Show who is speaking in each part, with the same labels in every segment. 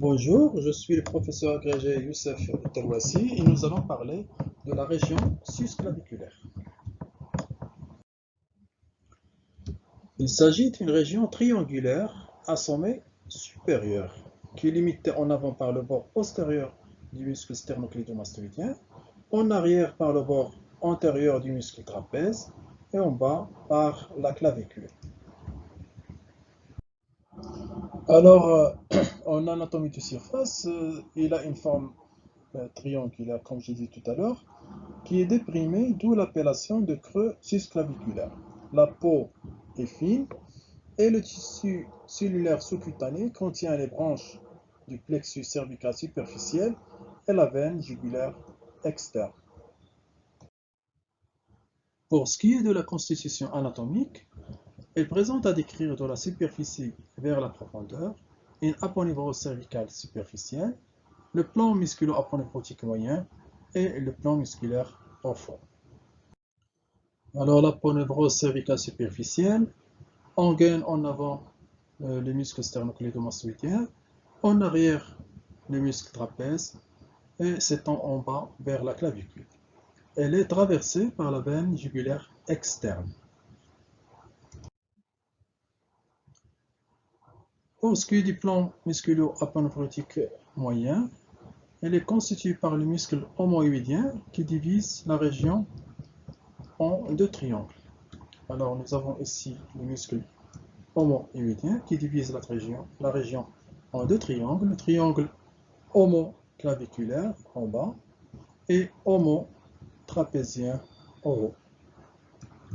Speaker 1: Bonjour, je suis le professeur agrégé Youssef Terwassi et nous allons parler de la région susclaviculaire. Il s'agit d'une région triangulaire à sommet supérieur qui est limitée en avant par le bord postérieur du muscle sternocleidomastoïdien, en arrière par le bord antérieur du muscle trapèze et en bas par la clavicule. Alors, euh, en anatomie de surface, euh, il a une forme euh, triangulaire, comme j'ai dit tout à l'heure, qui est déprimée, d'où l'appellation de creux susclaviculaire. La peau est fine et le tissu cellulaire sous-cutané contient les branches du plexus cervical superficiel et la veine jugulaire externe. Pour ce qui est de la constitution anatomique, elle présente à décrire de la superficie vers la profondeur une aponevrose cervicale superficielle, le plan musculo-aponeurotique moyen et le plan musculaire profond. Alors l'aponevrose cervicale superficielle engaine en avant euh, le muscle sternocleidomastoïdien, en arrière le muscle trapèze et s'étend en bas vers la clavicule. Elle est traversée par la veine jugulaire externe. Qui est du plan musculo-aponeurotique moyen, elle est constituée par le muscle homoïdien qui divise la région en deux triangles. Alors nous avons ici le muscle homoïdien qui divise la région, en deux triangles, le triangle homoclaviculaire en bas et homotrapézien en haut.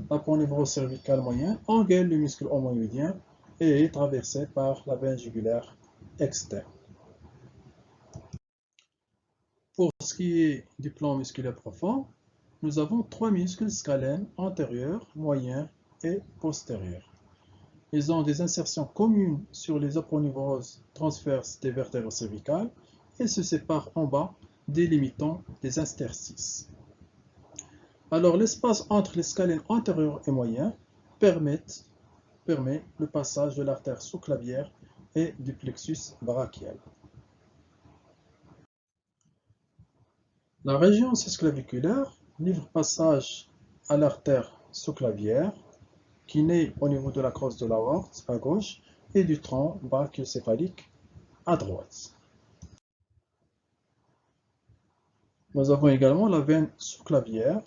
Speaker 1: La cervical moyen engaine le muscle homoïdien et est traversée par la veine jugulaire externe. Pour ce qui est du plan musculaire profond, nous avons trois muscles scalènes antérieurs, moyens et postérieurs. Ils ont des insertions communes sur les aponevroses transverses des vertèbres cervicales et se séparent en bas, délimitant des interstices. Alors l'espace entre les scalènes antérieurs et moyens permettent permet le passage de l'artère sous-clavière et du plexus brachial. La région cisclaviculaire livre passage à l'artère sous-clavière qui naît au niveau de la crosse de l'aorte à gauche et du tronc brachiocéphalique à droite. Nous avons également la veine sous-clavière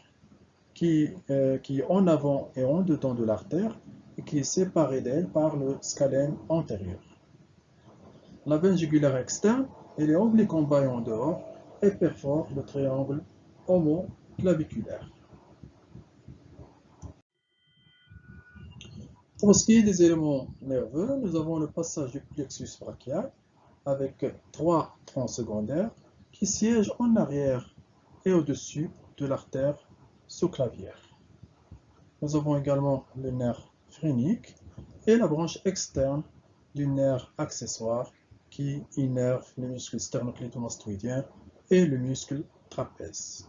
Speaker 1: qui, euh, qui est en avant et en dedans de l'artère et qui est séparée d'elle par le scalène antérieur. La veine jugulaire externe, elle est oblique en bas et en dehors et perfore le triangle homoclaviculaire. Pour ce qui est des éléments nerveux, nous avons le passage du plexus brachial avec trois troncs secondaires qui siègent en arrière et au-dessus de l'artère sous-clavière. Nous avons également le nerf et la branche externe du nerf accessoire qui innerve le muscle sternocleidomastoïdien et le muscle trapèze.